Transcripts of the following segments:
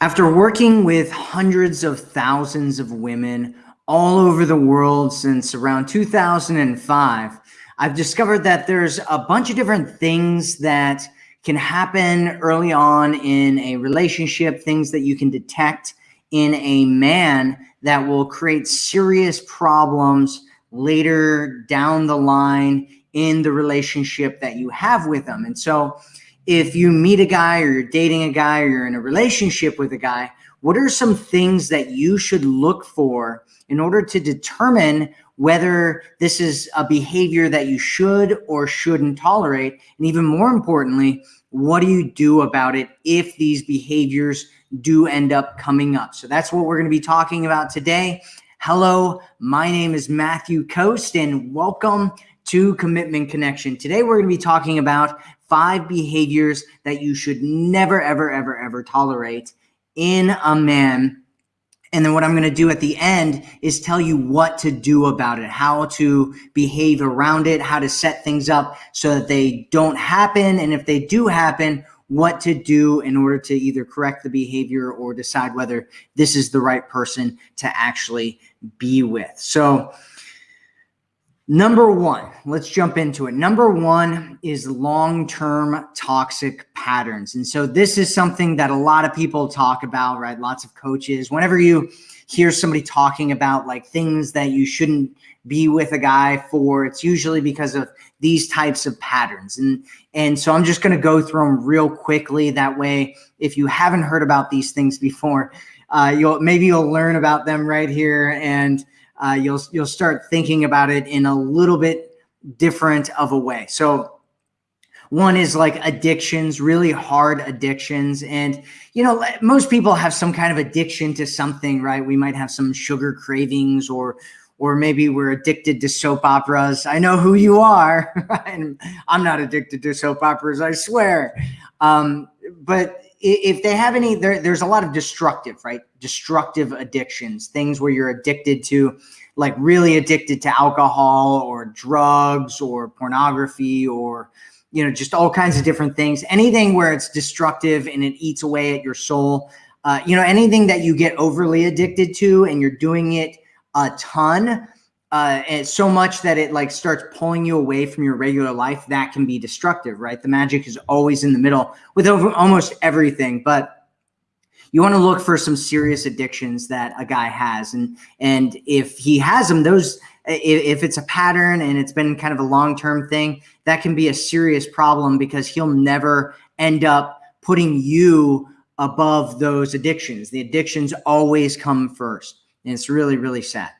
After working with hundreds of thousands of women all over the world since around 2005, I've discovered that there's a bunch of different things that can happen early on in a relationship, things that you can detect in a man that will create serious problems later down the line in the relationship that you have with them. And so if you meet a guy or you're dating a guy or you're in a relationship with a guy, what are some things that you should look for in order to determine whether this is a behavior that you should or shouldn't tolerate? And even more importantly, what do you do about it if these behaviors do end up coming up? So that's what we're going to be talking about today. Hello, my name is Matthew Coast and welcome to Commitment Connection. Today we're going to be talking about five behaviors that you should never, ever, ever, ever tolerate in a man. And then what I'm going to do at the end is tell you what to do about it, how to behave around it, how to set things up so that they don't happen. And if they do happen, what to do in order to either correct the behavior or decide whether this is the right person to actually be with. So Number one, let's jump into it. Number one is long-term toxic patterns. And so this is something that a lot of people talk about, right? Lots of coaches, whenever you hear somebody talking about like things that you shouldn't be with a guy for, it's usually because of these types of patterns. And, and so I'm just going to go through them real quickly. That way, if you haven't heard about these things before, uh, you'll maybe you'll learn about them right here. And uh, you'll you'll start thinking about it in a little bit different of a way. So one is like addictions, really hard addictions. And, you know, most people have some kind of addiction to something, right? We might have some sugar cravings or, or maybe we're addicted to soap operas. I know who you are. and I'm not addicted to soap operas, I swear. Um, but if they have any, there, there's a lot of destructive, right? Destructive addictions, things where you're addicted to, like really addicted to alcohol or drugs or pornography or, you know, just all kinds of different things. Anything where it's destructive and it eats away at your soul. Uh, you know, anything that you get overly addicted to and you're doing it a ton, uh, and so much that it like starts pulling you away from your regular life, that can be destructive, right? The magic is always in the middle with over almost everything, but you want to look for some serious addictions that a guy has. And, and if he has them, those, if it's a pattern and it's been kind of a long-term thing, that can be a serious problem because he'll never end up putting you above those addictions. The addictions always come first. And it's really, really sad.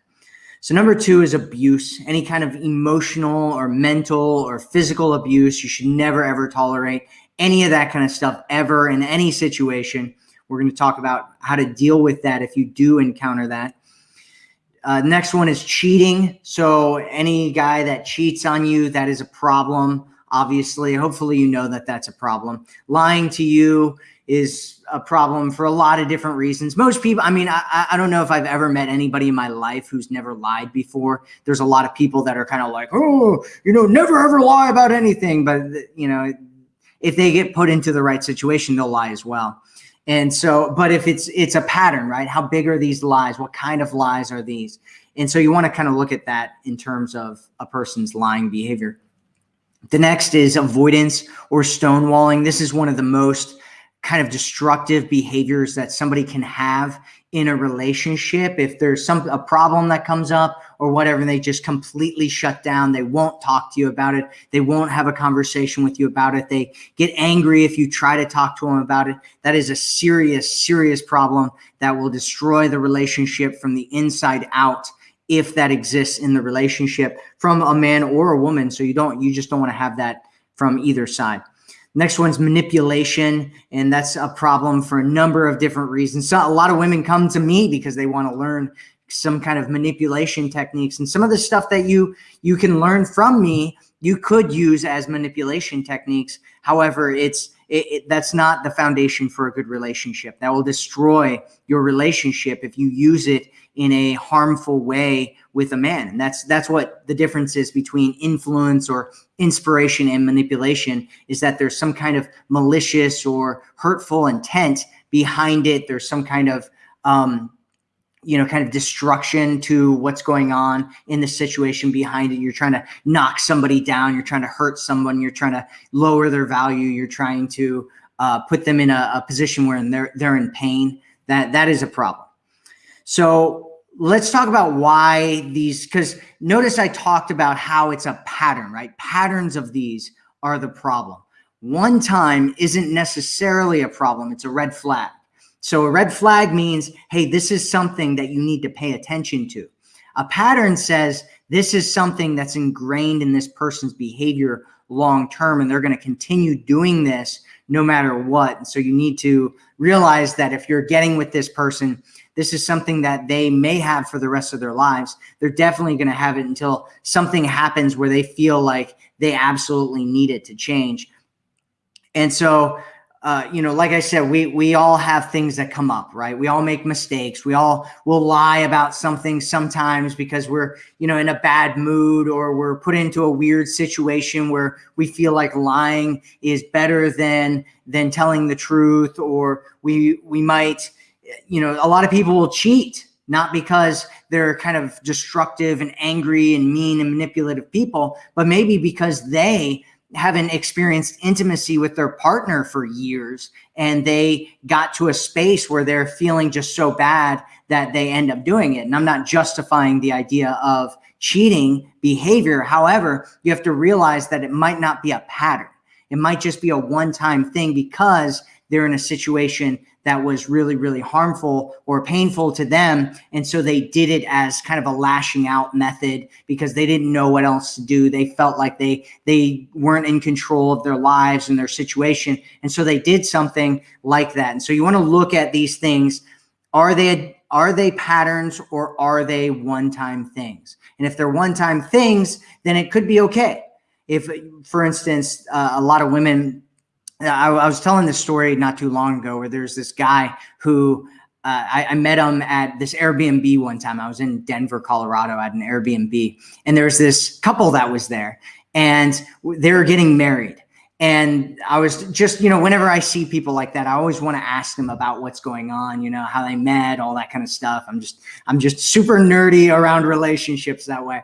So number two is abuse, any kind of emotional or mental or physical abuse. You should never, ever tolerate any of that kind of stuff ever in any situation. We're going to talk about how to deal with that if you do encounter that. Uh, next one is cheating. So any guy that cheats on you, that is a problem. Obviously, hopefully you know that that's a problem. Lying to you is a problem for a lot of different reasons. Most people, I mean, I, I don't know if I've ever met anybody in my life who's never lied before. There's a lot of people that are kind of like, oh, you know, never ever lie about anything. But, you know, if they get put into the right situation, they'll lie as well. And so, but if it's it's a pattern, right? How big are these lies? What kind of lies are these? And so you want to kind of look at that in terms of a person's lying behavior. The next is avoidance or stonewalling. This is one of the most kind of destructive behaviors that somebody can have in a relationship. If there's some a problem that comes up or whatever they just completely shut down. They won't talk to you about it. They won't have a conversation with you about it. They get angry if you try to talk to them about it. That is a serious serious problem that will destroy the relationship from the inside out if that exists in the relationship from a man or a woman. So you don't you just don't want to have that from either side Next one's manipulation, and that's a problem for a number of different reasons. So a lot of women come to me because they want to learn some kind of manipulation techniques, and some of the stuff that you you can learn from me, you could use as manipulation techniques. However, it's it, it, that's not the foundation for a good relationship. That will destroy your relationship if you use it in a harmful way with a man. And that's that's what the difference is between influence or inspiration and manipulation is that there's some kind of malicious or hurtful intent behind it. There's some kind of, um, you know, kind of destruction to what's going on in the situation behind it. You're trying to knock somebody down. You're trying to hurt someone. You're trying to lower their value. You're trying to uh, put them in a, a position where they're they're in pain. That that is a problem. So let's talk about why these. Because notice I talked about how it's a pattern, right? Patterns of these are the problem. One time isn't necessarily a problem. It's a red flag. So a red flag means, hey, this is something that you need to pay attention to. A pattern says this is something that's ingrained in this person's behavior long term, and they're going to continue doing this no matter what. And so you need to realize that if you're getting with this person, this is something that they may have for the rest of their lives. They're definitely going to have it until something happens where they feel like they absolutely need it to change. And so uh, you know, like I said, we we all have things that come up, right? We all make mistakes. We all will lie about something sometimes because we're, you know, in a bad mood or we're put into a weird situation where we feel like lying is better than than telling the truth, or we we might, you know, a lot of people will cheat not because they're kind of destructive and angry and mean and manipulative people, but maybe because they haven't experienced intimacy with their partner for years and they got to a space where they're feeling just so bad that they end up doing it. And I'm not justifying the idea of cheating behavior. However, you have to realize that it might not be a pattern. It might just be a one-time thing because they're in a situation that was really, really harmful or painful to them. And so they did it as kind of a lashing out method because they didn't know what else to do. They felt like they they weren't in control of their lives and their situation. And so they did something like that. And so you want to look at these things. Are they are they patterns or are they one-time things? And if they're one-time things, then it could be okay. If, for instance, uh, a lot of women I, I, was telling this story not too long ago where there's this guy who uh, I, I, met him at this Airbnb one time. I was in Denver, Colorado at an Airbnb, and there's this couple that was there, and they were getting married. And I was just, you know, whenever I see people like that, I always want to ask them about what's going on, you know, how they met, all that kind of stuff. I'm just, I'm just super nerdy around relationships that way.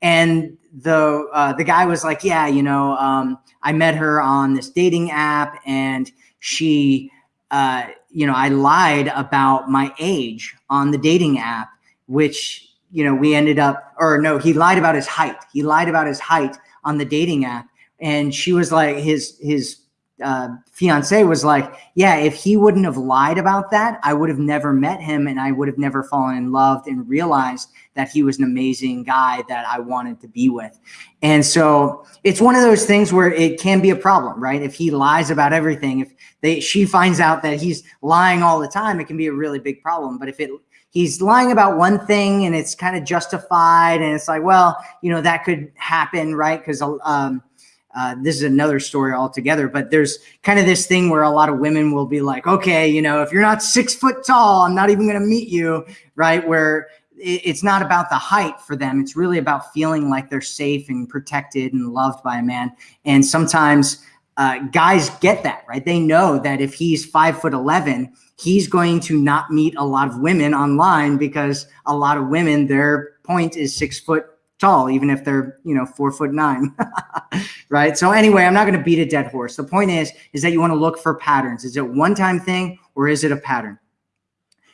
And the uh, the guy was like, yeah, you know, um, I met her on this dating app, and she, uh, you know, I lied about my age on the dating app, which you know we ended up, or no, he lied about his height. He lied about his height on the dating app, and she was like, his his uh, fiance was like, yeah, if he wouldn't have lied about that, I would have never met him and I would have never fallen in love and realized that he was an amazing guy that I wanted to be with. And so it's one of those things where it can be a problem, right? If he lies about everything, if they, she finds out that he's lying all the time, it can be a really big problem. But if it, he's lying about one thing and it's kind of justified and it's like, well, you know, that could happen, right? Because, um, uh, this is another story altogether, but there's kind of this thing where a lot of women will be like, okay, you know, if you're not six foot tall, I'm not even going to meet you, right? Where it's not about the height for them. It's really about feeling like they're safe and protected and loved by a man. And sometimes uh, guys get that, right? They know that if he's five foot 11, he's going to not meet a lot of women online because a lot of women, their point is six foot tall, even if they're, you know, four foot nine, right? So anyway, I'm not going to beat a dead horse. The point is, is that you want to look for patterns. Is it one time thing or is it a pattern?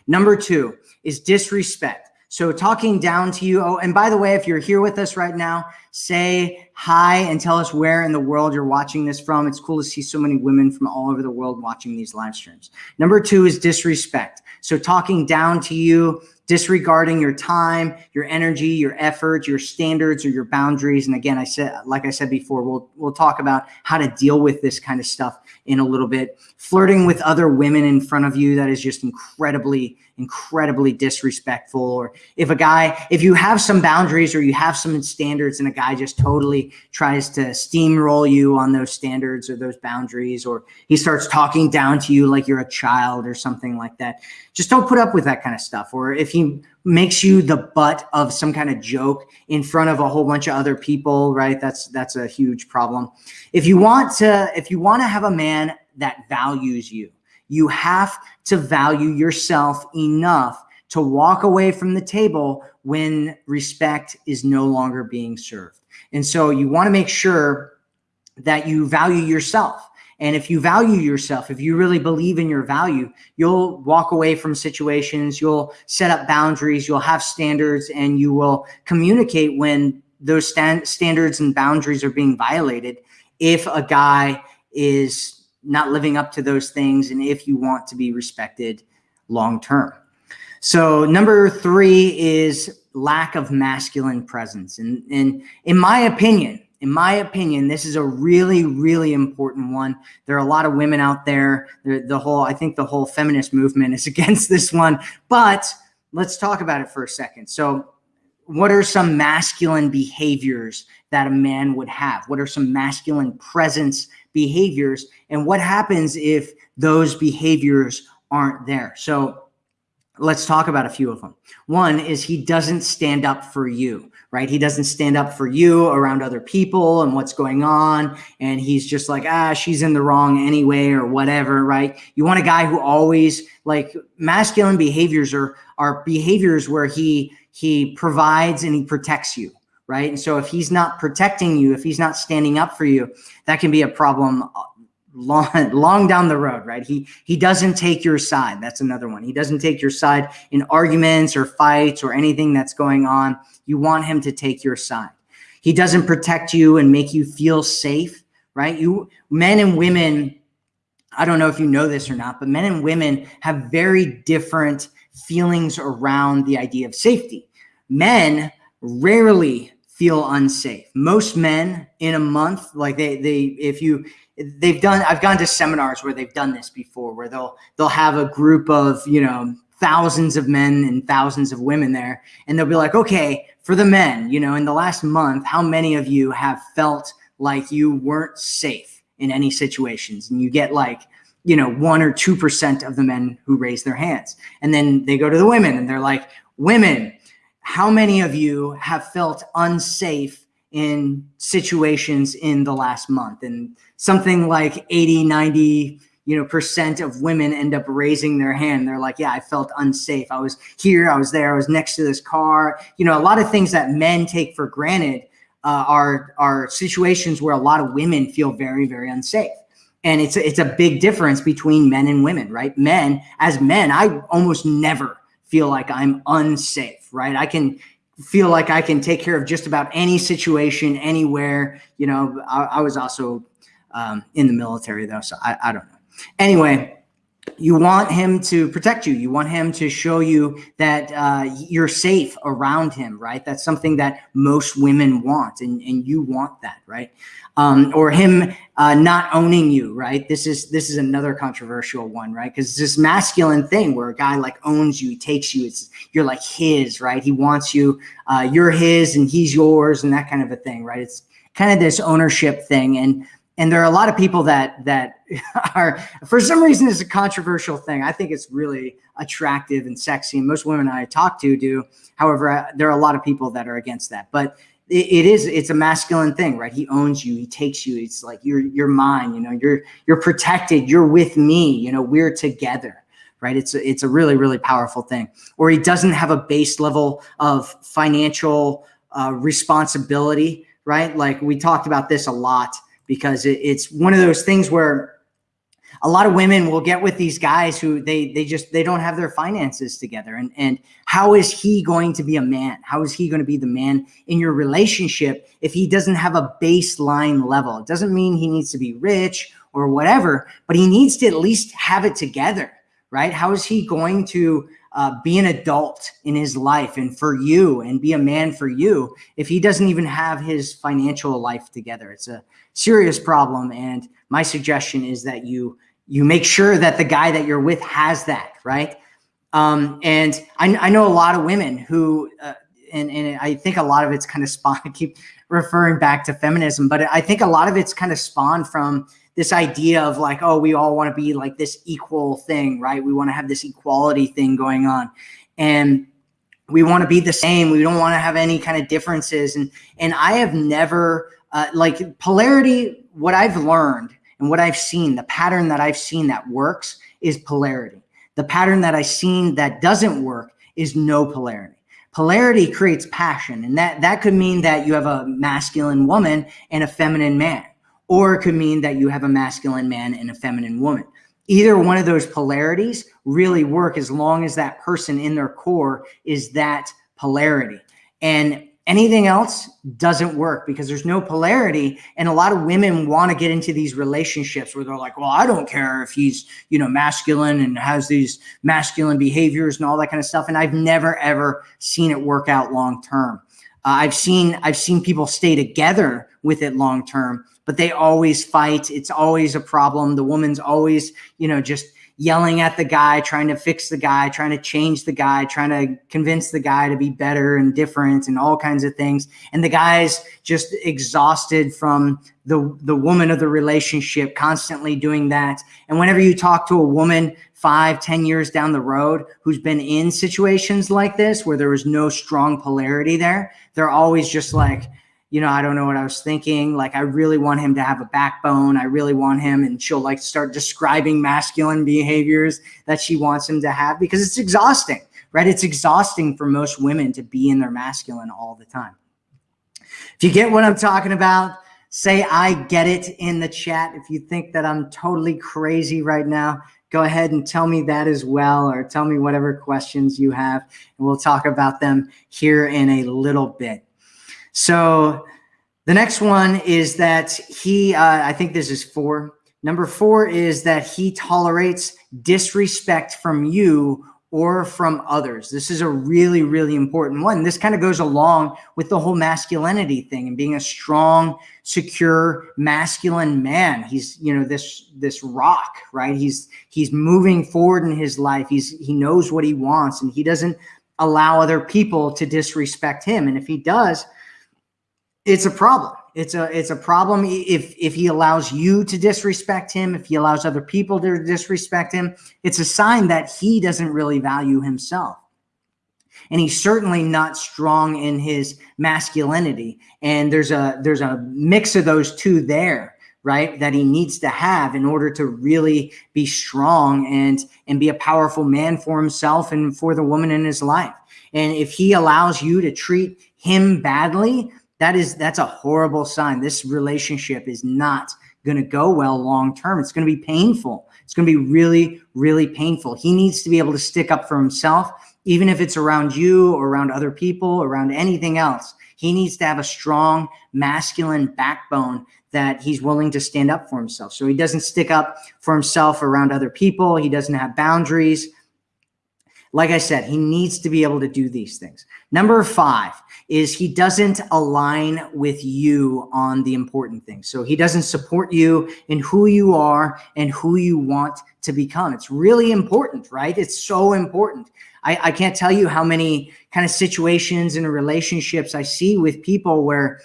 Number two is disrespect. So talking down to you. Oh, and by the way, if you're here with us right now, say hi and tell us where in the world you're watching this from. It's cool to see so many women from all over the world watching these live streams. Number two is disrespect. So talking down to you, disregarding your time, your energy, your effort, your standards or your boundaries. And again, I said, like I said before, we'll, we'll talk about how to deal with this kind of stuff in a little bit. Flirting with other women in front of you, that is just incredibly, incredibly disrespectful. Or if a guy, if you have some boundaries or you have some standards and a guy just totally tries to steamroll you on those standards or those boundaries, or he starts talking down to you like you're a child or something like that, just don't put up with that kind of stuff. Or if he makes you the butt of some kind of joke in front of a whole bunch of other people, right? That's that's a huge problem. If you want to if you want to have a man that values you, You have to value yourself enough to walk away from the table when respect is no longer being served. And so you want to make sure that you value yourself. And if you value yourself, if you really believe in your value, you'll walk away from situations, you'll set up boundaries, you'll have standards, and you will communicate when those stand standards and boundaries are being violated if a guy is not living up to those things and if you want to be respected long term. So number three is lack of masculine presence. And, and in my opinion, in my opinion, this is a really, really important one. There are a lot of women out there. The, the whole, I think the whole feminist movement is against this one, but let's talk about it for a second. So what are some masculine behaviors that a man would have? What are some masculine presence behaviors? And what happens if those behaviors aren't there? So let's talk about a few of them. One is he doesn't stand up for you, right? He doesn't stand up for you around other people and what's going on. And he's just like, ah, she's in the wrong anyway, or whatever, right? You want a guy who always like masculine behaviors are, are behaviors where he, he provides and he protects you, right? And so if he's not protecting you, if he's not standing up for you, that can be a problem uh, long long down the road right? He he doesn't take your side. That's another one. He doesn't take your side in arguments or fights or anything that's going on. You want him to take your side. He doesn't protect you and make you feel safe right? You men and women i don't know if you know this or not but men and women have very different feelings around the idea of safety. Men rarely feel unsafe. Most men in a month like they they if you they've done i've gone to seminars where they've done this before where they'll they'll have a group of you know thousands of men and thousands of women there and they'll be like okay for the men you know in the last month how many of you have felt like you weren't safe in any situations? And you get like you know one or two percent of the men who raise their hands. And then they go to the women and they're like women how many of you have felt unsafe in situations in the last month? And something like 80 90 you know percent of women end up raising their hand. They're like yeah i felt unsafe. I was here i was there i was next to this car. You know a lot of things that men take for granted uh, are are situations where a lot of women feel very very unsafe. And it's it's a big difference between men and women right? Men as men i almost never feel like i'm unsafe right i can feel like I can take care of just about any situation anywhere. You know, I, I was also um, in the military though, so I, I don't know. Anyway, you want him to protect you. You want him to show you that uh, you're safe around him, right? That's something that most women want, and, and you want that, right? Um, or him uh, not owning you, right? This is this is another controversial one, right? Because this masculine thing where a guy like owns you, he takes you, it's you're like his, right? He wants you, uh, you're his, and he's yours, and that kind of a thing, right? It's kind of this ownership thing, and and there are a lot of people that that are for some reason it's a controversial thing i think it's really attractive and sexy and most women i talk to do however I, there are a lot of people that are against that but it, is it's a masculine thing right? He owns you he takes you it's like you're you're mine you know you're you're protected you're with me you know we're together right? It's a, it's a really really powerful thing. Or he doesn't have a base level of financial uh, responsibility right? Like we talked about this a lot because it, it's one of those things where a lot of women will get with these guys who they they just they don't have their finances together. And and how is he going to be a man? How is he going to be the man in your relationship if he doesn't have a baseline level? It doesn't mean he needs to be rich or whatever but he needs to at least have it together right? How is he going to uh, be an adult in his life and for you and be a man for you if he doesn't even have his financial life together? It's a serious problem and my suggestion is that you you make sure that the guy that you're with has that right um, and I, I, know a lot of women who uh, and, and i think a lot of it's kind of spawned I keep referring back to feminism but i think a lot of it's kind of spawned from this idea of like, oh, we all want to be like this equal thing, right? We want to have this equality thing going on. And we want to be the same. We don't want to have any kind of differences. And and I have never uh, like polarity, what I've learned and what I've seen, the pattern that I've seen that works is polarity. The pattern that I've seen that doesn't work is no polarity. Polarity creates passion, and that, that could mean that you have a masculine woman and a feminine man, or it could mean that you have a masculine man and a feminine woman. Either one of those polarities really work as long as that person in their core is that polarity. And anything else doesn't work because there's no polarity. And a lot of women want to get into these relationships where they're like well i don't care if he's you know masculine and has these masculine behaviors and all that kind of stuff. And i've never ever seen it work out long term. Uh, i've seen i've seen people stay together with it long term but they always fight. It's always a problem. The woman's always you know just yelling at the guy, trying to fix the guy, trying to change the guy, trying to convince the guy to be better and different and all kinds of things. And the guy's just exhausted from the, the woman of the relationship constantly doing that. And whenever you talk to a woman five, ten years down the road who's been in situations like this where there was no strong polarity there, they're always just like, you know, I don't know what I was thinking. Like, I really want him to have a backbone. I really want him. And she'll like start describing masculine behaviors that she wants him to have because it's exhausting, right? It's exhausting for most women to be in their masculine all the time. If you get what I'm talking about, say I get it in the chat. If you think that I'm totally crazy right now, go ahead and tell me that as well, or tell me whatever questions you have, and we'll talk about them here in a little bit. So the next one is that he, uh, I think this is four. Number four is that he tolerates disrespect from you or from others. This is a really, really important one. This kind of goes along with the whole masculinity thing and being a strong, secure, masculine man. He's, you know, this this rock, right? He's he's moving forward in his life. He's he knows what he wants and he doesn't allow other people to disrespect him. And if he does, it's a problem. It's a it's a problem if if he allows you to disrespect him, if he allows other people to disrespect him, it's a sign that he doesn't really value himself. And he's certainly not strong in his masculinity. And there's a there's a mix of those two there, right? That he needs to have in order to really be strong and and be a powerful man for himself and for the woman in his life. And if he allows you to treat him badly, that is that's a horrible sign. This relationship is not going to go well long term. It's going to be painful. It's going to be really, really painful. He needs to be able to stick up for himself, even if it's around you or around other people, around anything else. He needs to have a strong masculine backbone that he's willing to stand up for himself. So he doesn't stick up for himself around other people. He doesn't have boundaries. Like I said, he needs to be able to do these things. Number five is he doesn't align with you on the important things. So he doesn't support you in who you are and who you want to become. It's really important, right? It's so important. I, I can't tell you how many kind of situations and relationships I see with people where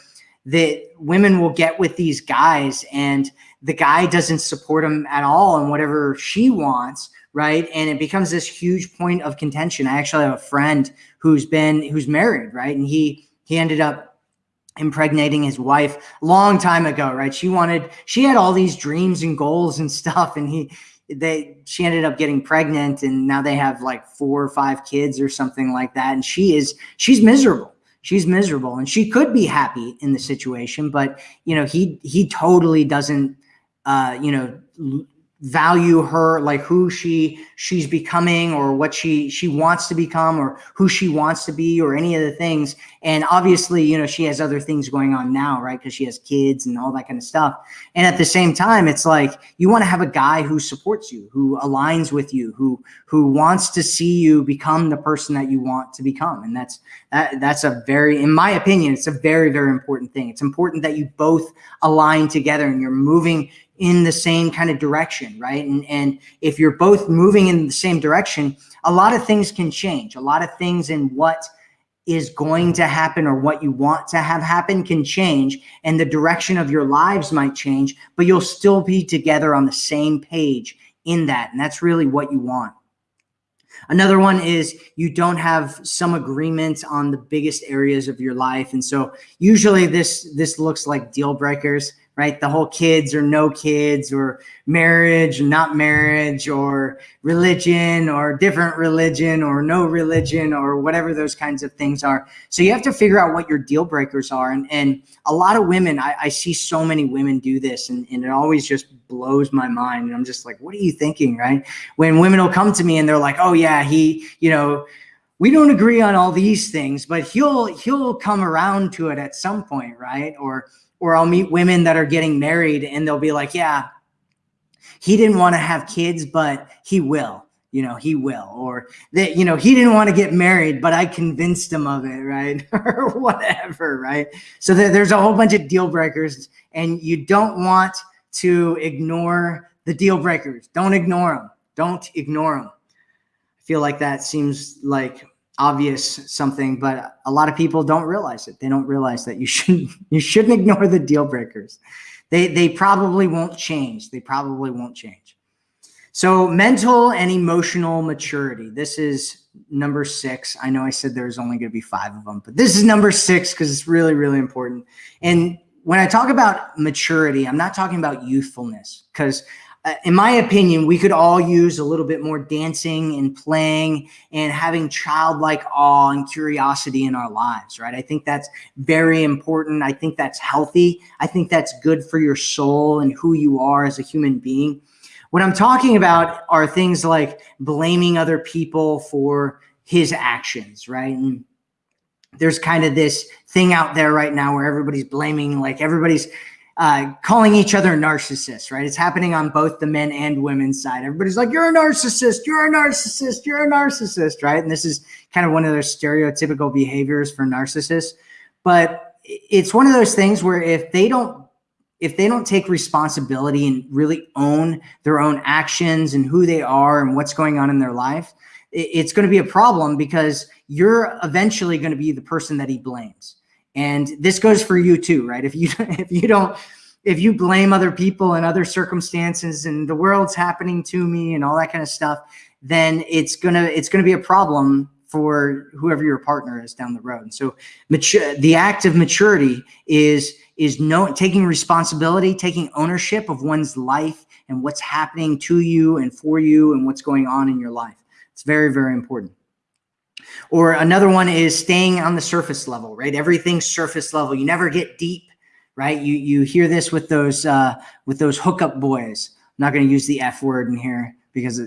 that women will get with these guys and the guy doesn't support them at all and whatever she wants right? And it becomes this huge point of contention. I actually have a friend who's been who's married, right? And he he ended up impregnating his wife long time ago, right? She wanted she had all these dreams and goals and stuff and he they she ended up getting pregnant and now they have like four or five kids or something like that and she is she's miserable she's miserable and she could be happy in the situation but you know he he totally doesn't uh you know value her like who she she's becoming or what she she wants to become or who she wants to be or any of the things. And obviously you know she has other things going on now right? Because she has kids and all that kind of stuff. And at the same time it's like you want to have a guy who supports you who aligns with you who who wants to see you become the person that you want to become. And that's that that's a very in my opinion it's a very very important thing. It's important that you both align together and you're moving in the same kind of direction, right? And, and if you're both moving in the same direction, a lot of things can change. A lot of things in what is going to happen or what you want to have happen can change and the direction of your lives might change, but you'll still be together on the same page in that. And that's really what you want. Another one is you don't have some agreement on the biggest areas of your life. And so usually this, this looks like deal breakers right? The whole kids or no kids or marriage not marriage or religion or different religion or no religion or whatever those kinds of things are. So you have to figure out what your deal breakers are. And, and a lot of women, I, I see so many women do this and, and it always just blows my mind. And I'm just like, what are you thinking, right? When women will come to me and they're like, oh yeah, he, you know, we don't agree on all these things, but he'll he'll come around to it at some point, right? Or or I'll meet women that are getting married and they'll be like, yeah, he didn't want to have kids, but he will. You know, he will. Or that, you know, he didn't want to get married, but I convinced him of it, right? or whatever, right? So there's a whole bunch of deal breakers, and you don't want to ignore the deal breakers. Don't ignore them. Don't ignore them I feel like that seems like obvious something, but a lot of people don't realize it. They don't realize that you shouldn't you shouldn't ignore the deal breakers. They they probably won't change. They probably won't change. So mental and emotional maturity. This is number six. I know I said there's only going to be five of them, but this is number six because it's really, really important. And when I talk about maturity, I'm not talking about youthfulness because Uh, in my opinion, we could all use a little bit more dancing and playing and having childlike awe and curiosity in our lives, right? I think that's very important. I think that's healthy. I think that's good for your soul and who you are as a human being. What I'm talking about are things like blaming other people for his actions, right? And there's kind of this thing out there right now where everybody's blaming, like everybody's uh, calling each other narcissists, right? It's happening on both the men and women's side. Everybody's like, you're a narcissist, you're a narcissist, you're a narcissist, right? And this is kind of one of those stereotypical behaviors for narcissists. But it's one of those things where if they don't if they don't take responsibility and really own their own actions and who they are and what's going on in their life, it's going to be a problem because you're eventually going to be the person that he blames. And this goes for you too, right? If you if you don't if you blame other people and other circumstances and the world's happening to me and all that kind of stuff, then it's gonna it's gonna be a problem for whoever your partner is down the road. And so mature, the act of maturity is is no taking responsibility, taking ownership of one's life and what's happening to you and for you and what's going on in your life. It's very, very important. Or another one is staying on the surface level, right? Everything's surface level. You never get deep, right? You you hear this with those uh, with those hookup boys. I'm not going to use the F word in here because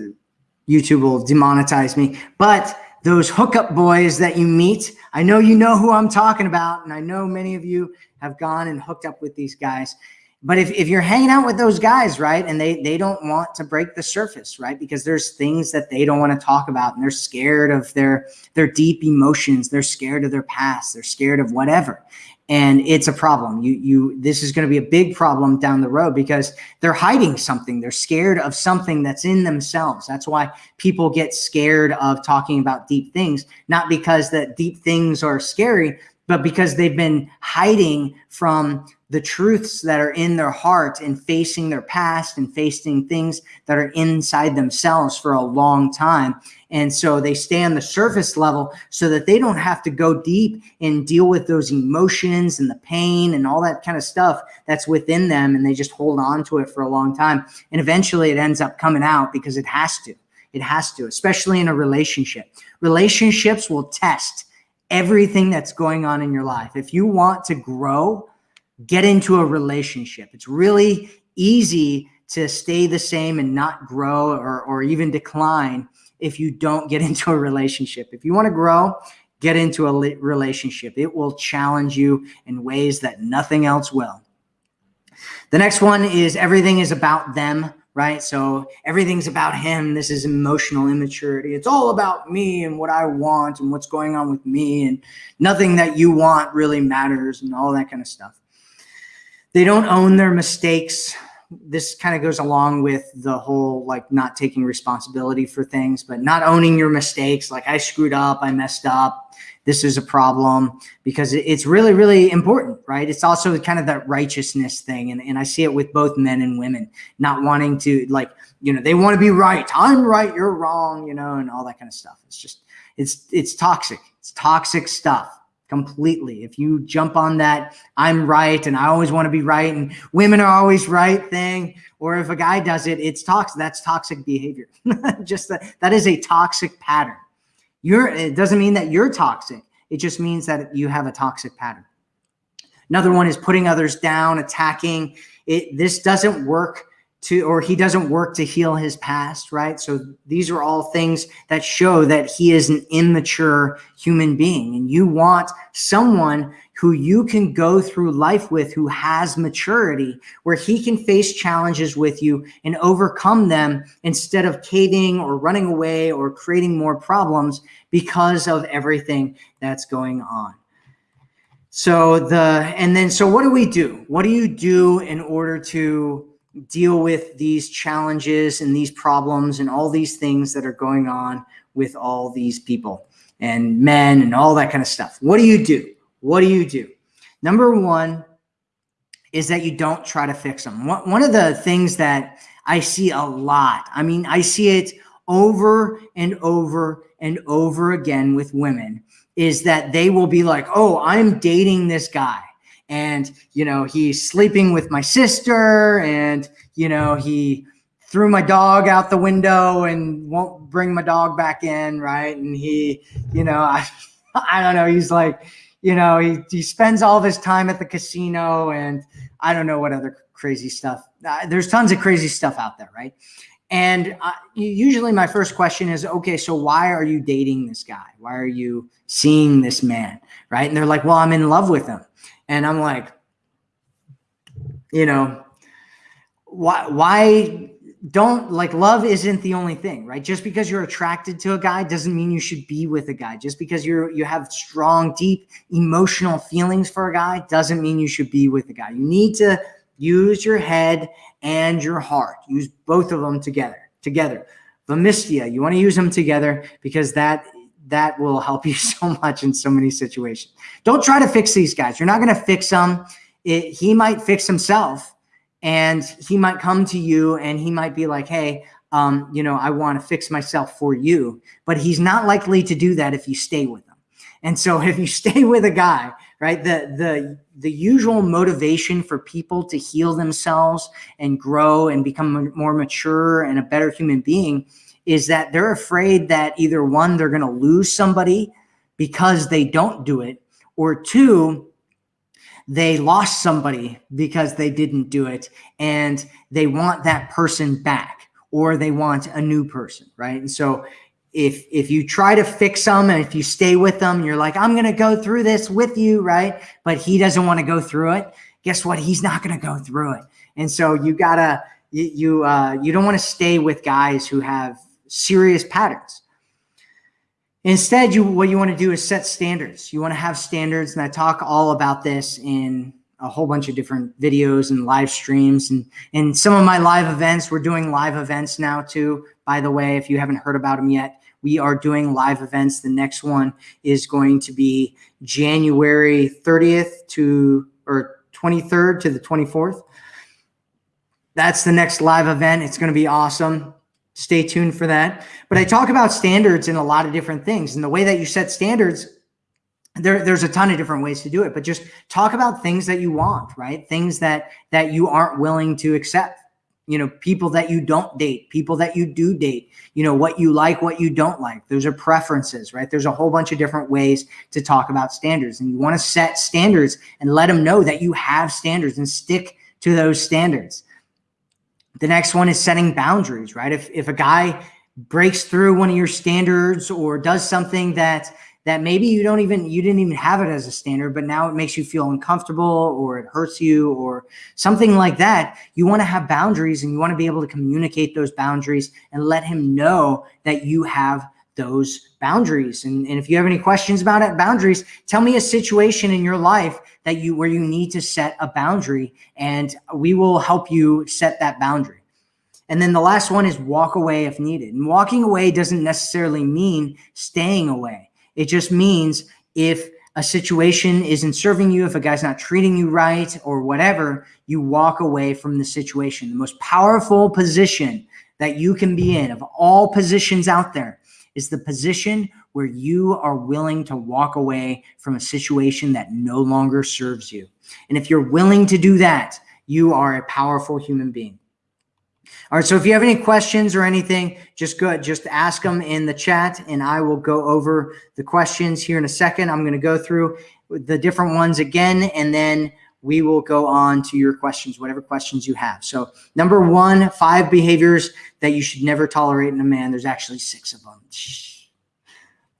YouTube will demonetize me. But those hookup boys that you meet, I know you know who I'm talking about, and I know many of you have gone and hooked up with these guys. But if, if you're hanging out with those guys, right, and they, they don't want to break the surface, right, because there's things that they don't want to talk about and they're scared of their, their deep emotions. They're scared of their past. They're scared of whatever. And it's a problem. You, you, this is going to be a big problem down the road because they're hiding something. They're scared of something that's in themselves. That's why people get scared of talking about deep things, not because that deep things are scary, but because they've been hiding from the truths that are in their heart and facing their past and facing things that are inside themselves for a long time. And so they stay on the surface level so that they don't have to go deep and deal with those emotions and the pain and all that kind of stuff that's within them. And they just hold on to it for a long time. And eventually it ends up coming out because it has to. It has to, especially in a relationship. Relationships will test everything that's going on in your life. If you want to grow, get into a relationship. It's really easy to stay the same and not grow or, or even decline if you don't get into a relationship. If you want to grow, get into a relationship. It will challenge you in ways that nothing else will. The next one is everything is about them, right? So everything's about him. This is emotional immaturity. It's all about me and what I want and what's going on with me and nothing that you want really matters and all that kind of stuff. They don't own their mistakes. This kind of goes along with the whole like not taking responsibility for things, but not owning your mistakes. Like I screwed up, I messed up. This is a problem because it's really, really important, right? It's also kind of that righteousness thing. And, and I see it with both men and women not wanting to like, you know, they want to be right. I'm right. You're wrong, you know, and all that kind of stuff. It's just, it's, it's toxic. It's toxic stuff completely. If you jump on that, I'm right and I always want to be right and women are always right thing, or if a guy does it, it's toxic. That's toxic behavior. just that, that is a toxic pattern. You're, it doesn't mean that you're toxic. It just means that you have a toxic pattern. Another one is putting others down, attacking. It, this doesn't work to, or he doesn't work to heal his past, right? So these are all things that show that he is an immature human being. And you want someone who you can go through life with who has maturity, where he can face challenges with you and overcome them instead of caving or running away or creating more problems because of everything that's going on. So the, and then, so what do we do? What do you do in order to deal with these challenges and these problems and all these things that are going on with all these people and men and all that kind of stuff. What do you do? What do you do? Number one is that you don't try to fix them. One of the things that I see a lot, I mean, I see it over and over and over again with women is that they will be like, oh, I'm dating this guy and you know he's sleeping with my sister and you know he threw my dog out the window and won't bring my dog back in right? And he you know i i don't know he's like you know he, he spends all his time at the casino and i don't know what other crazy stuff uh, there's tons of crazy stuff out there right? And uh, usually my first question is okay so why are you dating this guy? Why are you seeing this man? Right? And they're like well i'm in love with him and I'm like, you know, why, why don't like love isn't the only thing, right? Just because you're attracted to a guy doesn't mean you should be with a guy. Just because you're, you have strong, deep emotional feelings for a guy doesn't mean you should be with a guy. You need to use your head and your heart. Use both of them together, together. Vomistia, you want to use them together because that that will help you so much in so many situations. Don't try to fix these guys. You're not going to fix them. It, he might fix himself and he might come to you and he might be like, hey, um, you know, I want to fix myself for you. But he's not likely to do that if you stay with him. And so if you stay with a guy, right, the, the, the usual motivation for people to heal themselves and grow and become more mature and a better human being is that they're afraid that either one, they're going to lose somebody because they don't do it, or two, they lost somebody because they didn't do it and they want that person back or they want a new person, right? And so if if you try to fix them and if you stay with them, you're like, I'm gonna go through this with you, right? But he doesn't want to go through it. Guess what? He's not gonna go through it. And so you gotta you you, uh, you don't want to stay with guys who have serious patterns. Instead, you what you want to do is set standards. You want to have standards, and I talk all about this in a whole bunch of different videos and live streams and and some of my live events. We're doing live events now too. By the way, if you haven't heard about them yet, we are doing live events. The next one is going to be January 30th to or 23rd to the 24th. That's the next live event. It's going to be awesome stay tuned for that. But I talk about standards in a lot of different things. And the way that you set standards, there, there's a ton of different ways to do it, but just talk about things that you want, right? Things that, that you aren't willing to accept, you know, people that you don't date, people that you do date, you know, what you like, what you don't like. Those are preferences, right? There's a whole bunch of different ways to talk about standards and you want to set standards and let them know that you have standards and stick to those standards. The next one is setting boundaries, right? If, if a guy breaks through one of your standards or does something that that maybe you don't even you didn't even have it as a standard but now it makes you feel uncomfortable or it hurts you or something like that you want to have boundaries and you want to be able to communicate those boundaries and let him know that you have those boundaries and, and if you have any questions about it boundaries tell me a situation in your life that you where you need to set a boundary and we will help you set that boundary. And then the last one is walk away if needed. And walking away doesn't necessarily mean staying away. It just means if a situation isn't serving you, if a guy's not treating you right or whatever, you walk away from the situation. The most powerful position that you can be in of all positions out there is the position where you are willing to walk away from a situation that no longer serves you. And if you're willing to do that, you are a powerful human being. All right. So if you have any questions or anything, just go, just ask them in the chat and I will go over the questions here in a second. I'm going to go through the different ones again, and then we will go on to your questions, whatever questions you have. So number one, five behaviors that you should never tolerate in a man. There's actually six of them.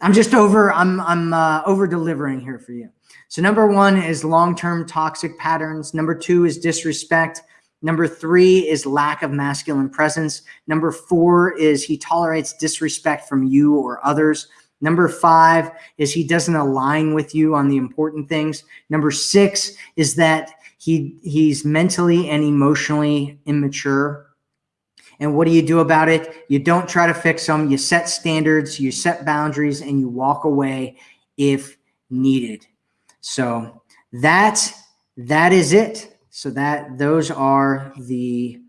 I'm just over, I'm, I'm uh, over delivering here for you. So number one is long-term toxic patterns. Number two is disrespect. Number three is lack of masculine presence. Number four is he tolerates disrespect from you or others. Number five is he doesn't align with you on the important things. Number six is that he he's mentally and emotionally immature. And what do you do about it? You don't try to fix them. You set standards, you set boundaries, and you walk away if needed. So that that is it. So that those are the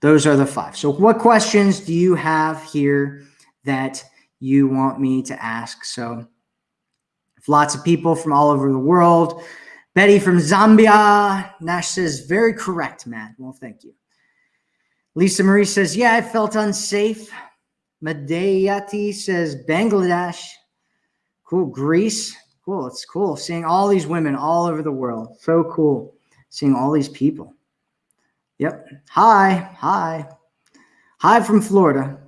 those are the five. So what questions do you have here that you want me to ask. So if lots of people from all over the world. Betty from Zambia. Nash says, very correct, Matt. Well, thank you. Lisa Marie says, yeah, I felt unsafe. Madayati says, Bangladesh. Cool. Greece. Cool. It's cool seeing all these women all over the world. So cool seeing all these people. Yep. Hi. Hi. Hi from Florida.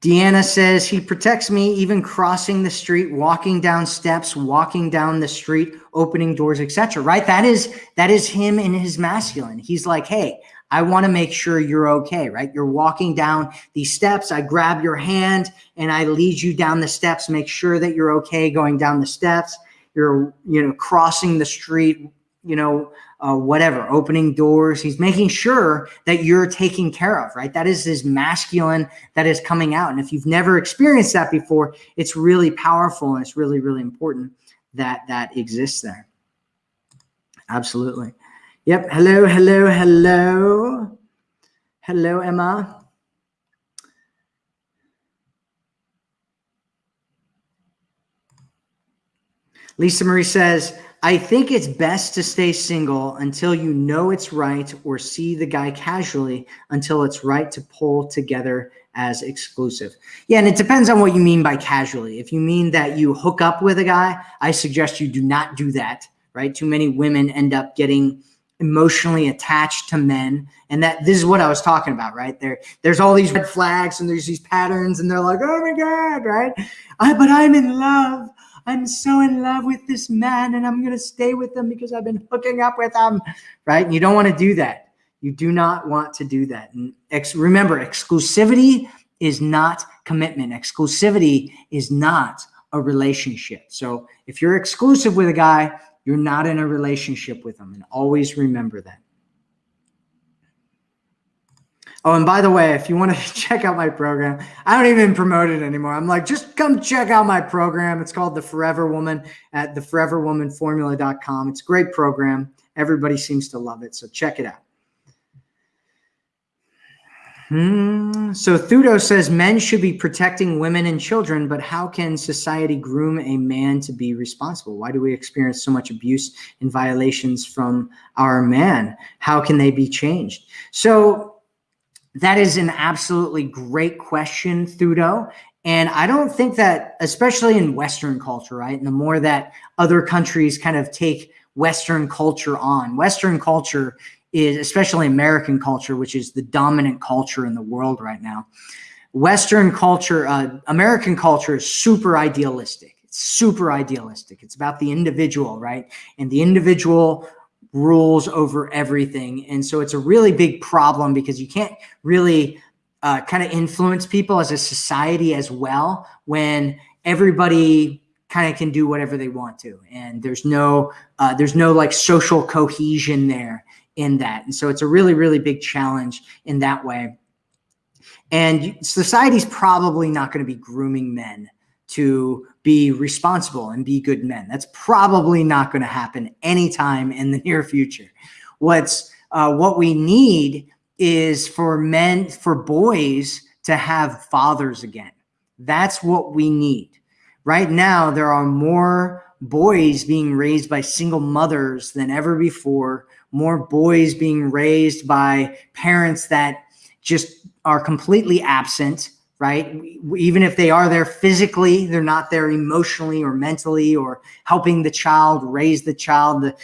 Deanna says he protects me even crossing the street, walking down steps, walking down the street, opening doors, etc. Right? That is that is him in his masculine. He's like, "Hey, I want to make sure you're okay, right? You're walking down these steps, I grab your hand and I lead you down the steps, make sure that you're okay going down the steps. You're, you know, crossing the street, you know, uh, whatever, opening doors. He's making sure that you're taken care of, right? That is his masculine that is coming out. And if you've never experienced that before, it's really powerful and it's really, really important that that exists there. Absolutely. Yep. Hello, hello, hello. Hello, Emma. Lisa Marie says, I think it's best to stay single until you know it's right or see the guy casually until it's right to pull together as exclusive. Yeah, and it depends on what you mean by casually. If you mean that you hook up with a guy, I suggest you do not do that, right? Too many women end up getting emotionally attached to men and that this is what I was talking about right there there's all these red flags and there's these patterns and they're like oh my god right I, but I'm in love I'm so in love with this man and I'm going to stay with him because I've been hooking up with him, right? And you don't want to do that. You do not want to do that. And ex remember, exclusivity is not commitment. Exclusivity is not a relationship. So if you're exclusive with a guy, you're not in a relationship with him. And always remember that. Oh, and by the way, if you want to check out my program, I don't even promote it anymore. I'm like, just come check out my program. It's called The Forever Woman at theforeverwomanformula.com. It's a great program. Everybody seems to love it. So check it out. Hmm. So Thudo says men should be protecting women and children, but how can society groom a man to be responsible? Why do we experience so much abuse and violations from our man? How can they be changed? So that is an absolutely great question, Thudo. And I don't think that, especially in Western culture, right? And the more that other countries kind of take Western culture on, Western culture is, especially American culture, which is the dominant culture in the world right now. Western culture, uh, American culture is super idealistic. It's super idealistic. It's about the individual, right? And the individual rules over everything. And so it's a really big problem because you can't really uh, kind of influence people as a society as well when everybody kind of can do whatever they want to. And there's no, uh, there's no like social cohesion there in that. And so it's a really, really big challenge in that way. And society's probably not going to be grooming men to be responsible and be good men. That's probably not going to happen anytime in the near future. What's uh, what we need is for men, for boys to have fathers again. That's what we need. Right now, there are more boys being raised by single mothers than ever before, more boys being raised by parents that just are completely absent, right? Even if they are there physically, they're not there emotionally or mentally or helping the child raise the child. The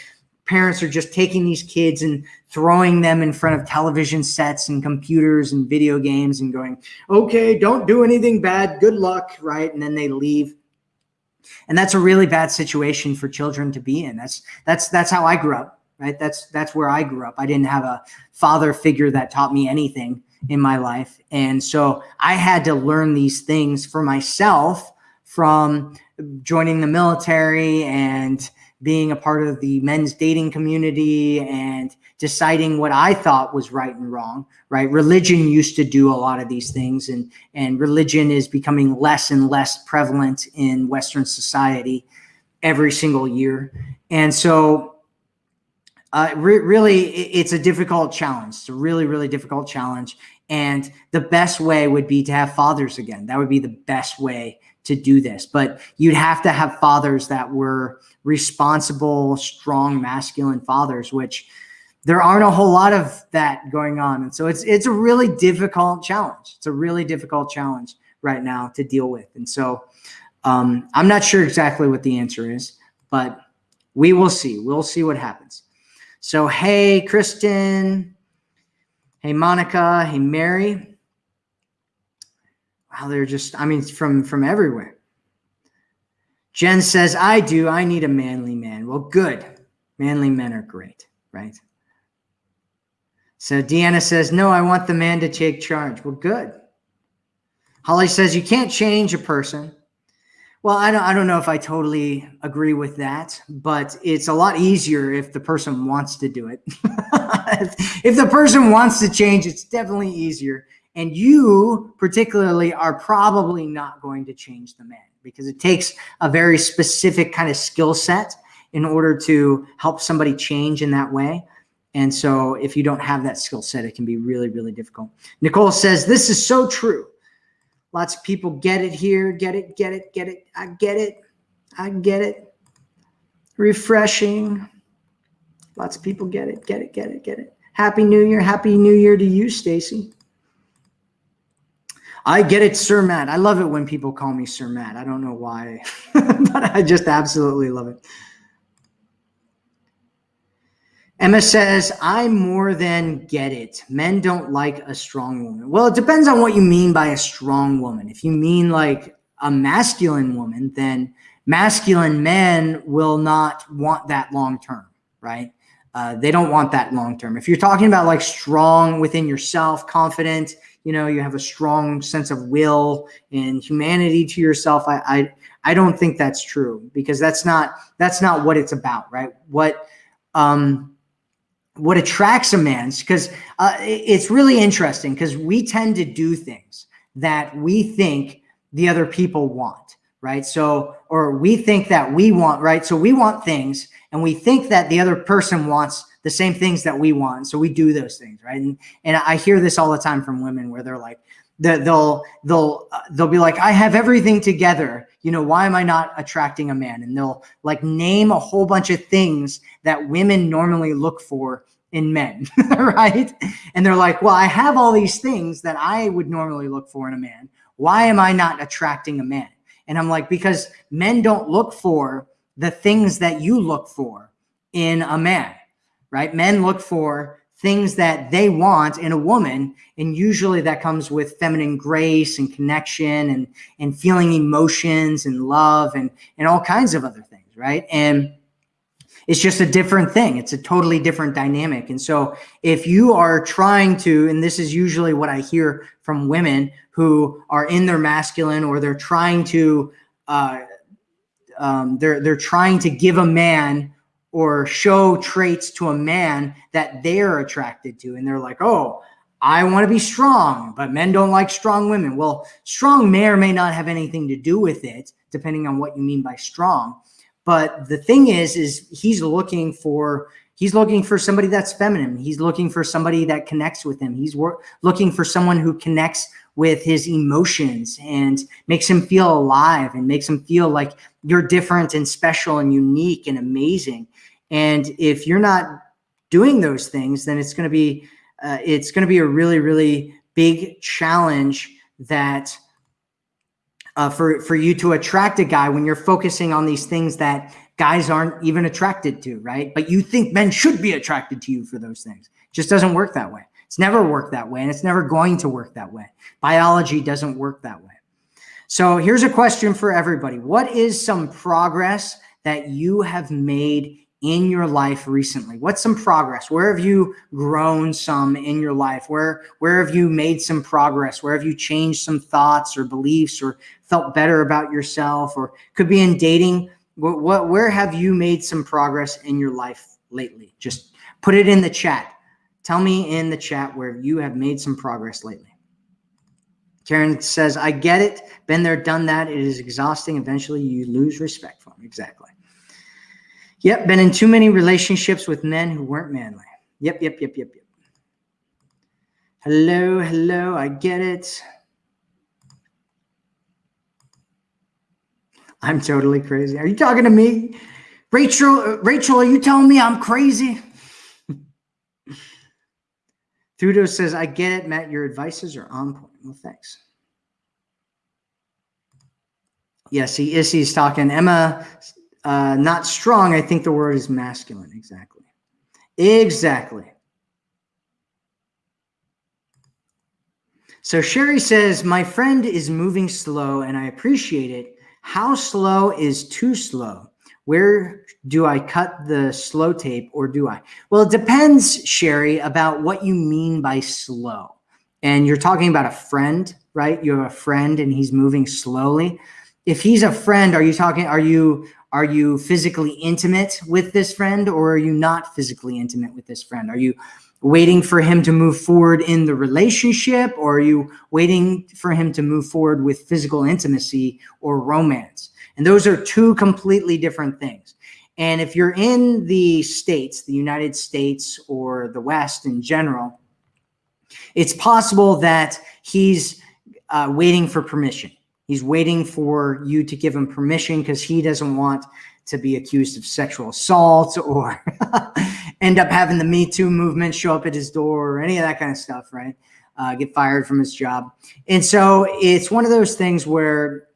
parents are just taking these kids and throwing them in front of television sets and computers and video games and going, okay, don't do anything bad. Good luck, right? And then they leave and that's a really bad situation for children to be in that's that's that's how i grew up right that's that's where i grew up i didn't have a father figure that taught me anything in my life and so i had to learn these things for myself from joining the military and being a part of the men's dating community and deciding what I thought was right and wrong, right? Religion used to do a lot of these things and, and religion is becoming less and less prevalent in Western society every single year. And so uh, re really, it's a difficult challenge. It's a really, really difficult challenge. And the best way would be to have fathers again. That would be the best way to do this. But you'd have to have fathers that were responsible, strong, masculine fathers, which there aren't a whole lot of that going on. And so it's it's a really difficult challenge. It's a really difficult challenge right now to deal with. And so um, I'm not sure exactly what the answer is, but we will see. We'll see what happens. So hey, Kristen. Hey, Monica. Hey, Mary. Wow, they're just, I mean, from from everywhere. Jen says, I do. I need a manly man. Well, good. Manly men are great, right? So Deanna says, no, I want the man to take charge. Well, good. Holly says, you can't change a person. Well, I don't, I don't know if I totally agree with that, but it's a lot easier if the person wants to do it. if the person wants to change, it's definitely easier. And you particularly are probably not going to change the man because it takes a very specific kind of skill set in order to help somebody change in that way. And so if you don't have that skill set, it can be really, really difficult. Nicole says, this is so true. Lots of people get it here, get it, get it, get it. I get it. I get it. Refreshing. Lots of people get it, get it, get it, get it. Happy New Year. Happy New Year to you, Stacy. I get it, Sir Matt. I love it when people call me Sir Matt. I don't know why, but I just absolutely love it. Emma says, I more than get it. Men don't like a strong woman. Well, it depends on what you mean by a strong woman. If you mean like a masculine woman, then masculine men will not want that long term, right? Uh, they don't want that long term. If you're talking about like strong within yourself, confident, you know, you have a strong sense of will and humanity to yourself. I, I, I don't think that's true because that's not that's not what it's about, right? What um, what attracts a man because uh, it's really interesting because we tend to do things that we think the other people want right? So or we think that we want right? So we want things and we think that the other person wants the same things that we want. So we do those things right? And and i hear this all the time from women where they're like they'll they'll uh, they'll be like i have everything together. You know why am i not attracting a man? And they'll like name a whole bunch of things that women normally look for in men right and they're like well i have all these things that i would normally look for in a man why am i not attracting a man and i'm like because men don't look for the things that you look for in a man right men look for things that they want in a woman. And usually that comes with feminine grace and connection and, and feeling emotions and love and, and all kinds of other things, right? And it's just a different thing. It's a totally different dynamic. And so if you are trying to, and this is usually what I hear from women who are in their masculine or they're trying to, uh, um, they're, they're trying to give a man or show traits to a man that they're attracted to. And they're like, oh, I want to be strong, but men don't like strong women. Well, strong may or may not have anything to do with it, depending on what you mean by strong. But the thing is, is he's looking for he's looking for somebody that's feminine. He's looking for somebody that connects with him. He's looking for someone who connects with his emotions and makes him feel alive and makes him feel like you're different and special and unique and amazing. And if you're not doing those things, then it's going to be uh, it's going to be a really really big challenge that uh, for for you to attract a guy when you're focusing on these things that guys aren't even attracted to, right? But you think men should be attracted to you for those things. It just doesn't work that way. It's never worked that way, and it's never going to work that way. Biology doesn't work that way. So here's a question for everybody. What is some progress that you have made in your life recently? What's some progress? Where have you grown some in your life? Where where have you made some progress? Where have you changed some thoughts or beliefs or felt better about yourself or could be in dating? What, what where have you made some progress in your life lately? Just put it in the chat. Tell me in the chat where you have made some progress lately. Karen says, I get it. Been there, done that. It is exhausting. Eventually, you lose respect for them. Exactly. Yep, been in too many relationships with men who weren't manly. Yep, yep, yep, yep, yep. Hello, hello, I get it. I'm totally crazy. Are you talking to me? Rachel, uh, Rachel, are you telling me I'm crazy? Thudo says, I get it, Matt. Your advices are on point. Well, thanks. Yes, he is. He's talking. Emma uh, not strong, I think the word is masculine. Exactly. Exactly. So Sherry says, My friend is moving slow and I appreciate it. How slow is too slow? Where do I cut the slow tape or do I? Well, it depends, Sherry, about what you mean by slow. And you're talking about a friend, right? You have a friend and he's moving slowly. If he's a friend, are you talking, are you, are you physically intimate with this friend or are you not physically intimate with this friend? Are you waiting for him to move forward in the relationship or are you waiting for him to move forward with physical intimacy or romance? And those are two completely different things. And if you're in the States, the United States or the West in general, it's possible that he's uh, waiting for permission. He's waiting for you to give him permission because he doesn't want to be accused of sexual assault or end up having the Me Too movement show up at his door or any of that kind of stuff, right? Uh, get fired from his job. And so it's one of those things where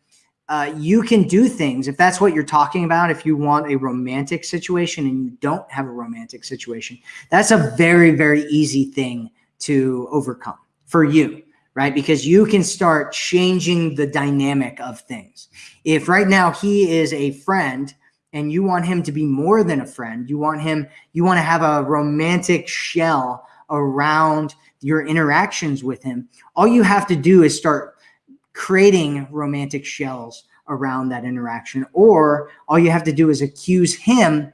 uh, you can do things if that's what you're talking about. If you want a romantic situation and you don't have a romantic situation, that's a very, very easy thing to overcome for you right? Because you can start changing the dynamic of things. If right now he is a friend and you want him to be more than a friend, you want him, you want to have a romantic shell around your interactions with him, all you have to do is start creating romantic shells around that interaction. Or all you have to do is accuse him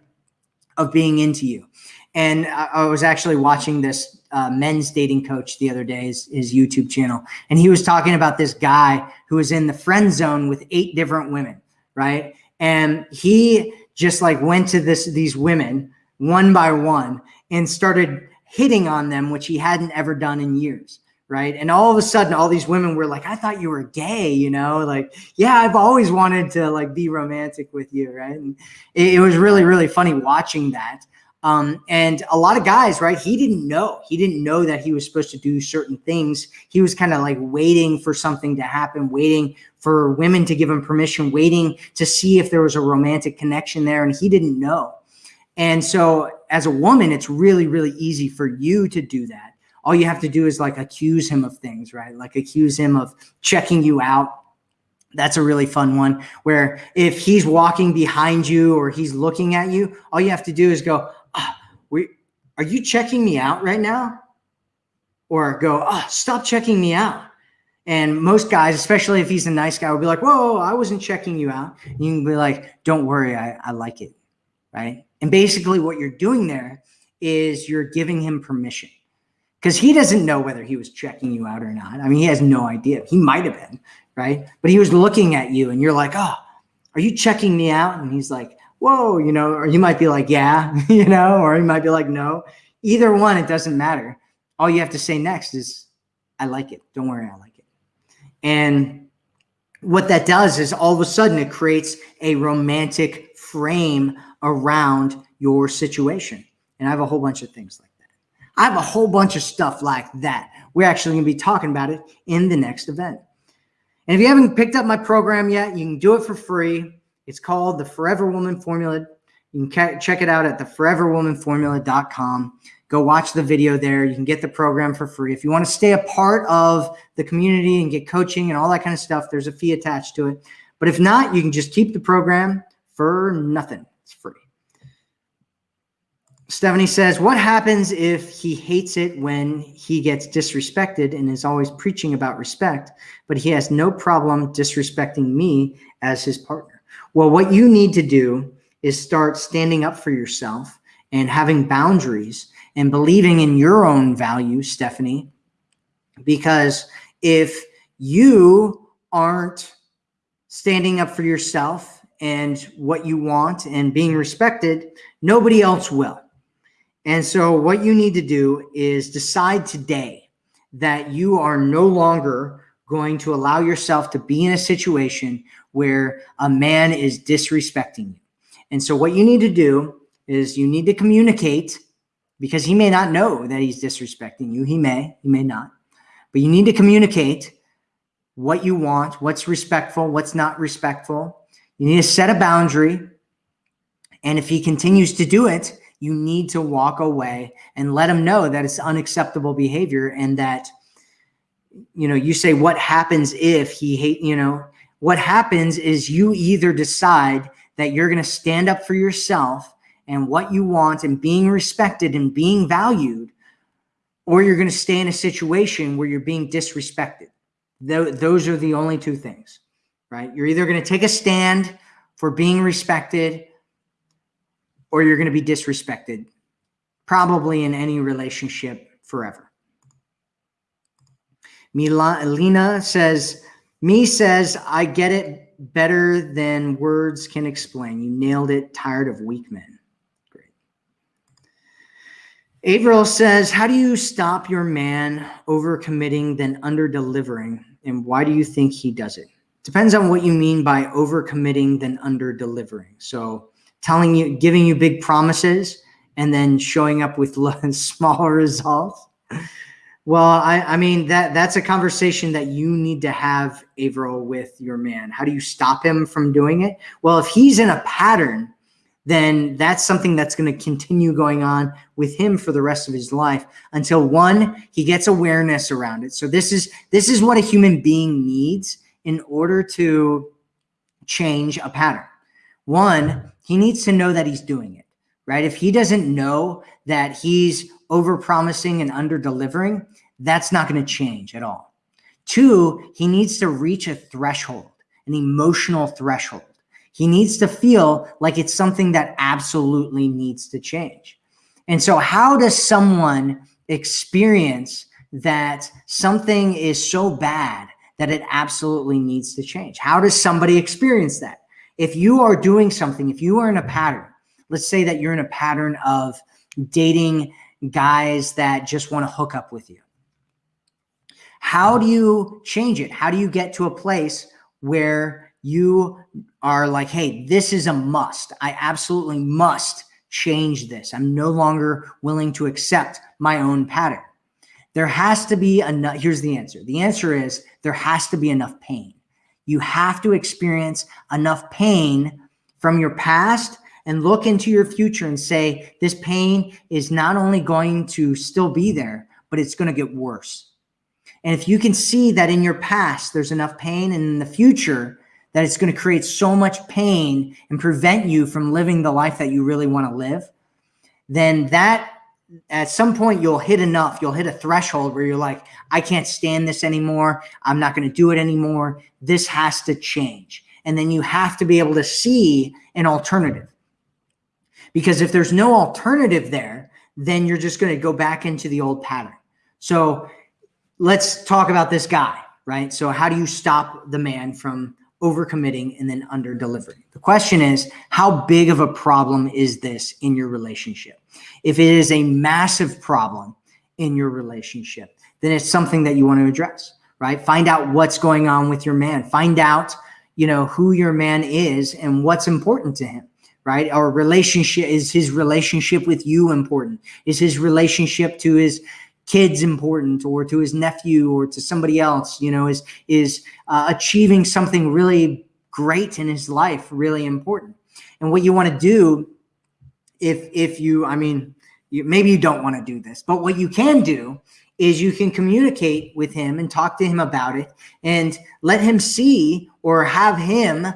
of being into you. And I, I was actually watching this uh, men's dating coach the other day, his, his YouTube channel, and he was talking about this guy who was in the friend zone with eight different women, right? And he just like went to this these women one by one and started hitting on them, which he hadn't ever done in years right? And all of a sudden, all these women were like, "I thought you were gay," you know, like, "Yeah, I've always wanted to like be romantic with you," right? And it, it was really, really funny watching that. Um, and a lot of guys, right? He didn't know. He didn't know that he was supposed to do certain things. He was kind of like waiting for something to happen, waiting for women to give him permission, waiting to see if there was a romantic connection there. And he didn't know. And so as a woman, it's really, really easy for you to do that. All you have to do is like accuse him of things, right? Like accuse him of checking you out. That's a really fun one where if he's walking behind you or he's looking at you, all you have to do is go, we, are you checking me out right now? Or go, oh, stop checking me out. And most guys, especially if he's a nice guy, will be like, whoa, I wasn't checking you out. And you can be like, don't worry, I, I like it, right? And basically what you're doing there is you're giving him permission because he doesn't know whether he was checking you out or not. I mean, he has no idea. He might have been, right? But he was looking at you and you're like, oh, are you checking me out? And he's like, whoa, you know, or you might be like, yeah, you know, or you might be like, no. Either one, it doesn't matter. All you have to say next is, I like it. Don't worry, I like it. And what that does is all of a sudden it creates a romantic frame around your situation. And I have a whole bunch of things like that. I have a whole bunch of stuff like that. We're actually going to be talking about it in the next event. And if you haven't picked up my program yet, you can do it for free. It's called the Forever Woman Formula. You can check it out at theforeverwomanformula.com. Go watch the video there. You can get the program for free. If you want to stay a part of the community and get coaching and all that kind of stuff, there's a fee attached to it. But if not, you can just keep the program for nothing. It's free. Stephanie says, What happens if he hates it when he gets disrespected and is always preaching about respect, but he has no problem disrespecting me as his partner? Well, what you need to do is start standing up for yourself and having boundaries and believing in your own value, Stephanie. Because if you aren't standing up for yourself and what you want and being respected, nobody else will. And so what you need to do is decide today that you are no longer going to allow yourself to be in a situation where a man is disrespecting you. And so what you need to do is you need to communicate because he may not know that he's disrespecting you. He may, he may not. But you need to communicate what you want, what's respectful, what's not respectful. You need to set a boundary. And if he continues to do it, you need to walk away and let him know that it's unacceptable behavior and that you know you say what happens if he hate you know what happens is you either decide that you're going to stand up for yourself and what you want and being respected and being valued or you're going to stay in a situation where you're being disrespected those are the only two things right you're either going to take a stand for being respected or you're going to be disrespected, probably in any relationship forever. Lena says, me says, I get it better than words can explain. You nailed it. Tired of weak men. Great. Averill says, how do you stop your man over committing then under delivering? And why do you think he does it? Depends on what you mean by over committing then under delivering. So telling you, giving you big promises and then showing up with smaller results. Well, I, I mean that that's a conversation that you need to have, Averill, with your man. How do you stop him from doing it? Well, if he's in a pattern, then that's something that's going to continue going on with him for the rest of his life until one he gets awareness around it. So this is this is what a human being needs in order to change a pattern. One, he needs to know that he's doing it, right? If he doesn't know that he's over promising and under delivering, that's not going to change at all. Two, he needs to reach a threshold, an emotional threshold. He needs to feel like it's something that absolutely needs to change. And so, how does someone experience that something is so bad that it absolutely needs to change? How does somebody experience that? if you are doing something, if you are in a pattern, let's say that you're in a pattern of dating guys that just want to hook up with you. How do you change it? How do you get to a place where you are like, hey, this is a must. I absolutely must change this. I'm no longer willing to accept my own pattern. There has to be enough. Here's the answer. The answer is there has to be enough pain. You have to experience enough pain from your past and look into your future and say, this pain is not only going to still be there, but it's going to get worse. And if you can see that in your past, there's enough pain and in the future that it's going to create so much pain and prevent you from living the life that you really want to live, then that at some point you'll hit enough you'll hit a threshold where you're like i can't stand this anymore. I'm not going to do it anymore. This has to change. And then you have to be able to see an alternative because if there's no alternative there then you're just going to go back into the old pattern. So let's talk about this guy right? So how do you stop the man from overcommitting and then under delivering the question is how big of a problem is this in your relationship? If it is a massive problem in your relationship, then it's something that you want to address, right? Find out what's going on with your man. Find out, you know, who your man is and what's important to him, right? Our relationship is his relationship with you important? Is his relationship to his kids important or to his nephew or to somebody else, you know, is is uh, achieving something really great in his life really important? And what you want to do if if you I mean, you, maybe you don't want to do this, but what you can do is you can communicate with him and talk to him about it and let him see or have him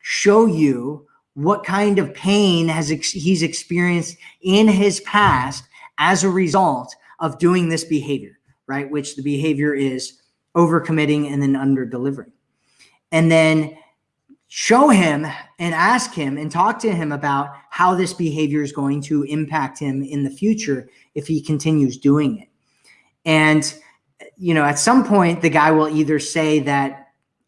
show you what kind of pain has ex he's experienced in his past as a result of doing this behavior, right? Which the behavior is overcommitting and then under delivering. And then show him and ask him and talk to him about how this behavior is going to impact him in the future if he continues doing it. And, you know, at some point, the guy will either say that,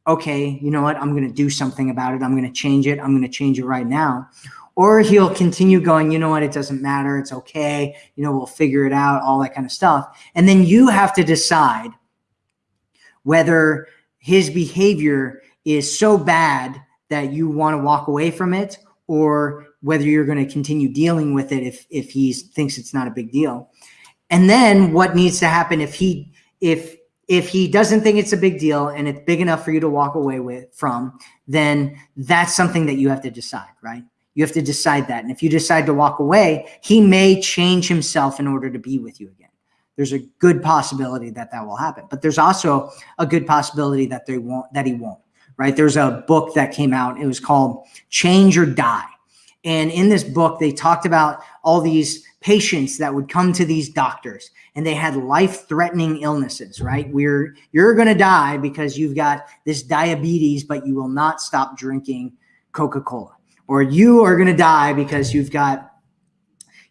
okay, you know what, I'm going to do something about it. I'm going to change it. I'm going to change it right now. Or he'll continue going, you know what, it doesn't matter. It's okay. You know, we'll figure it out, all that kind of stuff. And then you have to decide whether his behavior is so bad that you want to walk away from it or whether you're going to continue dealing with it if, if he thinks it's not a big deal. And then what needs to happen if he if if he doesn't think it's a big deal and it's big enough for you to walk away with from, then that's something that you have to decide, right? You have to decide that. And if you decide to walk away, he may change himself in order to be with you again. There's a good possibility that that will happen, but there's also a good possibility that they won't, that he won't, right? There's a book that came out. It was called Change or Die. And in this book, they talked about all these patients that would come to these doctors and they had life-threatening illnesses, right? We're you're going to die because you've got this diabetes, but you will not stop drinking Coca-Cola. Or you are going to die because you've got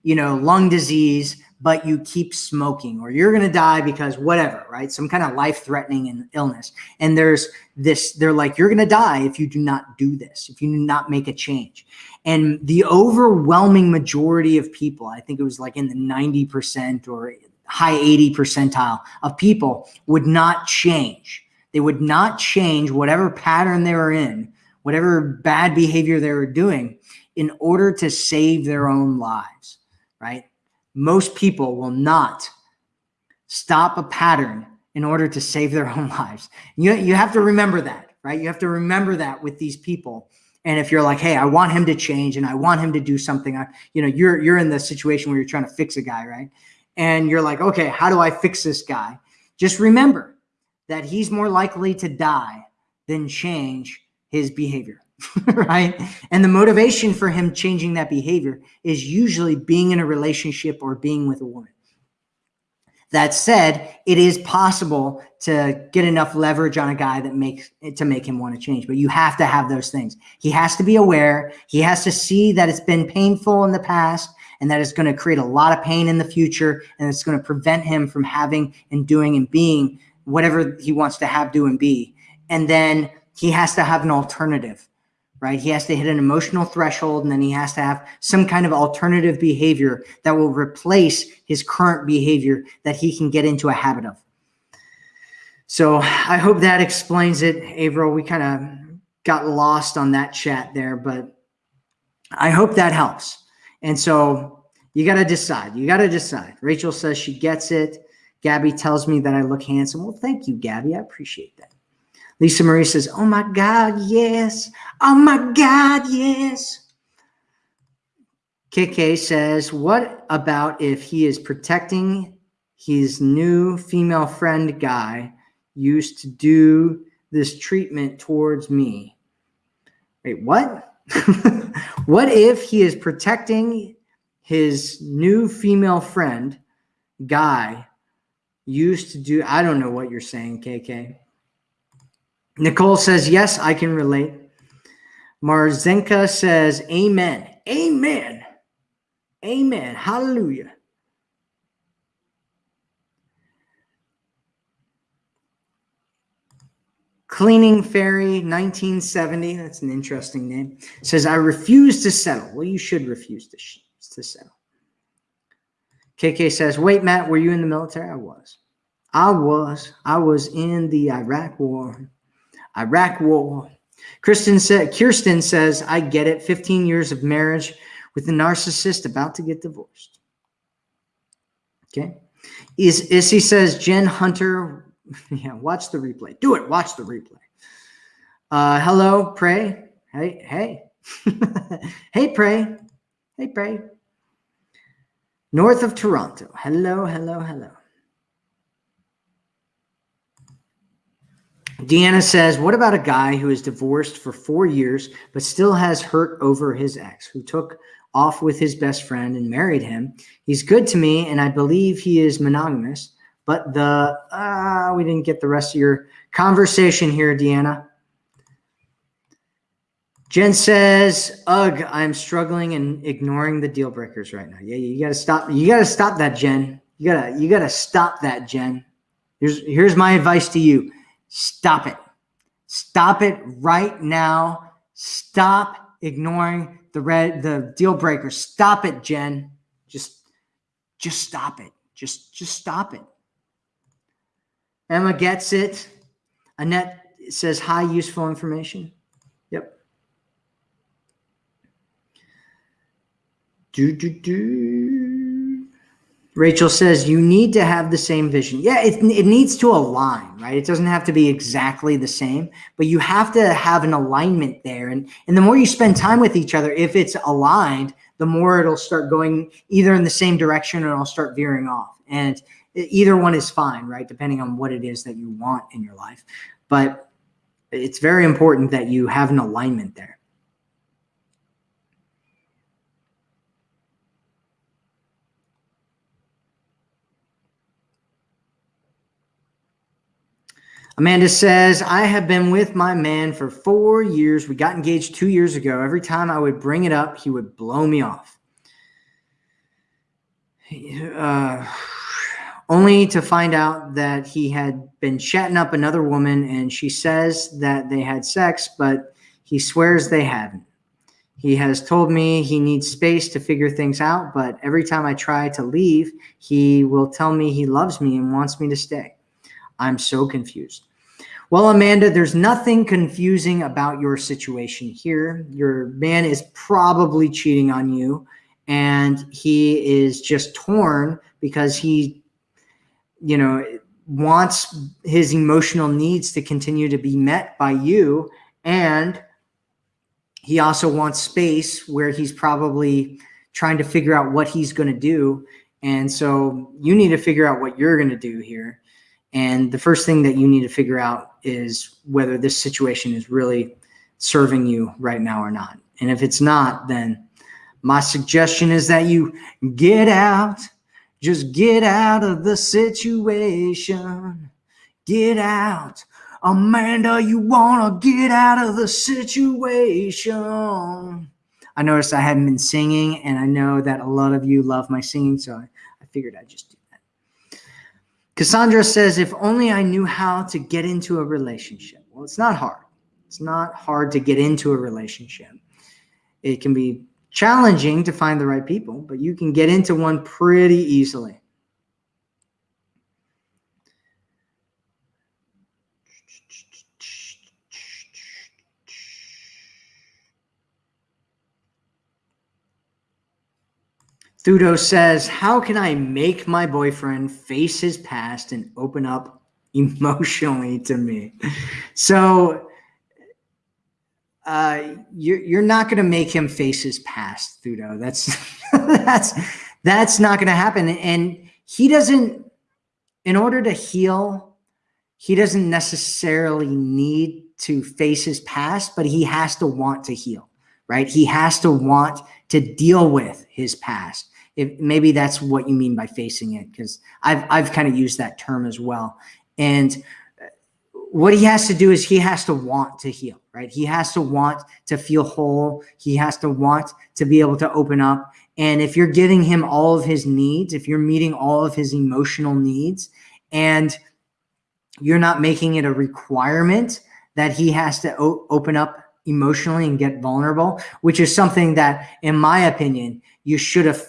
you know, lung disease, but you keep smoking or you're going to die because whatever, right? Some kind of life-threatening illness. And there's this they're like you're going to die if you do not do this, if you do not make a change. And the overwhelming majority of people, I think it was like in the 90% or high 80 percentile of people would not change. They would not change whatever pattern they were in, whatever bad behavior they were doing in order to save their own lives, right? Most people will not stop a pattern in order to save their own lives. You, you have to remember that, right? You have to remember that with these people and if you're like, hey, I want him to change and I want him to do something, I, you know, you're you're in the situation where you're trying to fix a guy, right? And you're like, okay, how do I fix this guy? Just remember that he's more likely to die than change his behavior, right? And the motivation for him changing that behavior is usually being in a relationship or being with a woman. That said, it is possible to get enough leverage on a guy that makes it to make him want to change, but you have to have those things. He has to be aware. He has to see that it's been painful in the past and that it's going to create a lot of pain in the future and it's going to prevent him from having and doing and being whatever he wants to have, do, and be. And then he has to have an alternative right? He has to hit an emotional threshold and then he has to have some kind of alternative behavior that will replace his current behavior that he can get into a habit of. So I hope that explains it, Averill. We kind of got lost on that chat there, but I hope that helps. And so you got to decide. You got to decide. Rachel says she gets it. Gabby tells me that I look handsome. Well, thank you, Gabby. I appreciate that. Lisa Marie says, Oh my God, yes. Oh my God, yes. KK says, What about if he is protecting his new female friend guy used to do this treatment towards me? Wait, what? what if he is protecting his new female friend guy used to do? I don't know what you're saying, KK. Nicole says, yes, I can relate. Marzenka says, amen. Amen. Amen. Hallelujah. Cleaning Fairy 1970, that's an interesting name, says, I refuse to settle. Well, you should refuse to, to settle. KK says, wait, Matt, were you in the military? I was. I was. I was in the Iraq war. Iraq war. Kristen Kirsten says, I get it. 15 years of marriage with a narcissist about to get divorced. Okay. Is Issy says, Jen Hunter, yeah, watch the replay. Do it. Watch the replay. Uh, hello, pray. Hey, hey. hey, pray. Hey, pray. North of Toronto. Hello, hello, hello. Deanna says, What about a guy who is divorced for four years but still has hurt over his ex who took off with his best friend and married him? He's good to me and I believe he is monogamous. But the, uh, we didn't get the rest of your conversation here, Deanna. Jen says, "Ugh, I'm struggling and ignoring the deal breakers right now." Yeah, you got to stop. You got to stop that, Jen. You gotta, you gotta stop that, Jen. Here's, here's my advice to you: Stop it. Stop it right now. Stop ignoring the red the deal breaker. Stop it, Jen. Just just stop it. Just just stop it. Emma gets it. Annette says high useful information. Yep. Do do do. Rachel says you need to have the same vision. Yeah, it, it needs to align, right? It doesn't have to be exactly the same, but you have to have an alignment there. And, and the more you spend time with each other, if it's aligned, the more it'll start going either in the same direction or it'll start veering off. And either one is fine, right? Depending on what it is that you want in your life. But it's very important that you have an alignment there. Amanda says, I have been with my man for four years. We got engaged two years ago. Every time I would bring it up, he would blow me off. Uh, only to find out that he had been chatting up another woman and she says that they had sex, but he swears they haven't. He has told me he needs space to figure things out, but every time I try to leave, he will tell me he loves me and wants me to stay. I'm so confused. Well, Amanda, there's nothing confusing about your situation here. Your man is probably cheating on you and he is just torn because he, you know, wants his emotional needs to continue to be met by you. And he also wants space where he's probably trying to figure out what he's going to do. And so you need to figure out what you're going to do here. And the first thing that you need to figure out is whether this situation is really serving you right now or not. And if it's not, then my suggestion is that you get out, just get out of the situation. Get out. Amanda, you want to get out of the situation. I noticed I hadn't been singing, and I know that a lot of you love my singing, so I, I figured I'd just do Cassandra says, if only I knew how to get into a relationship. Well, it's not hard. It's not hard to get into a relationship. It can be challenging to find the right people, but you can get into one pretty easily. Thudo says, How can I make my boyfriend face his past and open up emotionally to me? So uh, you're, you're not going to make him face his past, Thudo. That's, that's, that's not going to happen. And he doesn't, in order to heal, he doesn't necessarily need to face his past, but he has to want to heal, right? He has to want to deal with his past if maybe that's what you mean by facing it because I've I've kind of used that term as well. And uh, what he has to do is he has to want to heal, right? He has to want to feel whole. He has to want to be able to open up. And if you're giving him all of his needs, if you're meeting all of his emotional needs, and you're not making it a requirement that he has to open up emotionally and get vulnerable, which is something that, in my opinion, you should have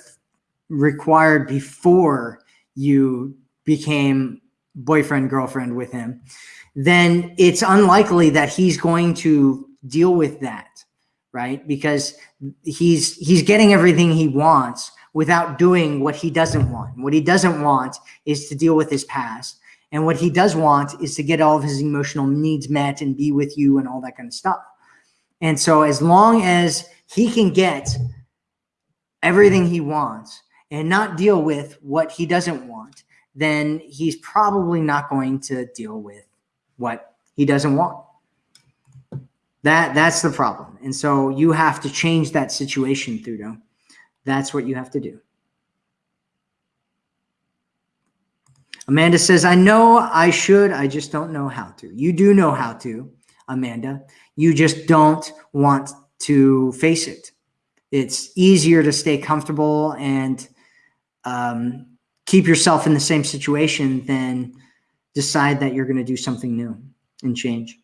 required before you became boyfriend, girlfriend with him, then it's unlikely that he's going to deal with that, right? Because he's he's getting everything he wants without doing what he doesn't want. What he doesn't want is to deal with his past. And what he does want is to get all of his emotional needs met and be with you and all that kind of stuff. And so as long as he can get everything he wants and not deal with what he doesn't want, then he's probably not going to deal with what he doesn't want. That that's the problem. And so you have to change that situation, Thudo. That's what you have to do. Amanda says, I know I should, I just don't know how to. You do know how to, Amanda. You just don't want to face it. It's easier to stay comfortable and um, keep yourself in the same situation than decide that you're going to do something new and change.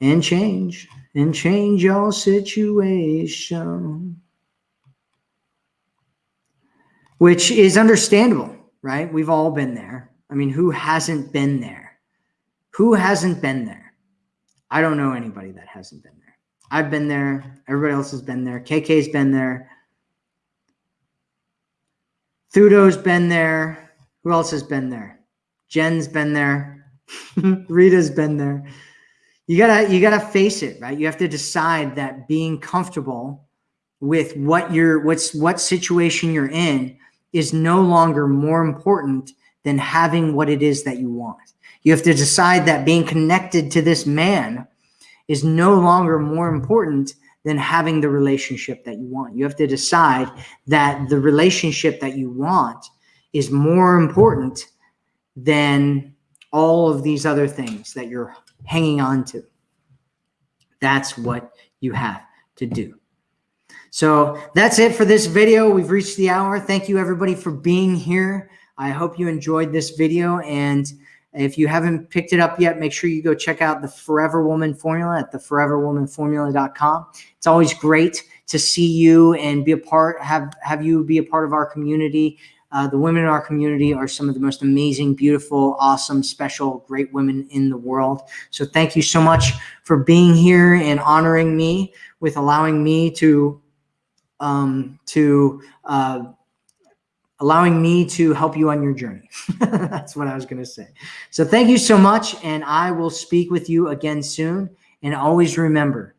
And change and change your situation. Which is understandable right? We've all been there. I mean, who hasn't been there? Who hasn't been there? I don't know anybody that hasn't been there. I've been there. Everybody else has been there. KK's been there. Thudo's been there. Who else has been there? Jen's been there. Rita's been there. You gotta you gotta face it, right? You have to decide that being comfortable with what you're what's what situation you're in is no longer more important than having what it is that you want. You have to decide that being connected to this man is no longer more important than having the relationship that you want. You have to decide that the relationship that you want is more important than all of these other things that you're hanging on to. That's what you have to do. So that's it for this video. We've reached the hour. Thank you everybody for being here. I hope you enjoyed this video. And if you haven't picked it up yet, make sure you go check out the Forever Woman Formula at the foreverwomanformula.com. It's always great to see you and be a part, have, have you be a part of our community. Uh, the women in our community are some of the most amazing, beautiful, awesome, special, great women in the world. So thank you so much for being here and honoring me with allowing me to um, to uh, allowing me to help you on your journey. That's what I was going to say. So thank you so much. And I will speak with you again soon. And always remember,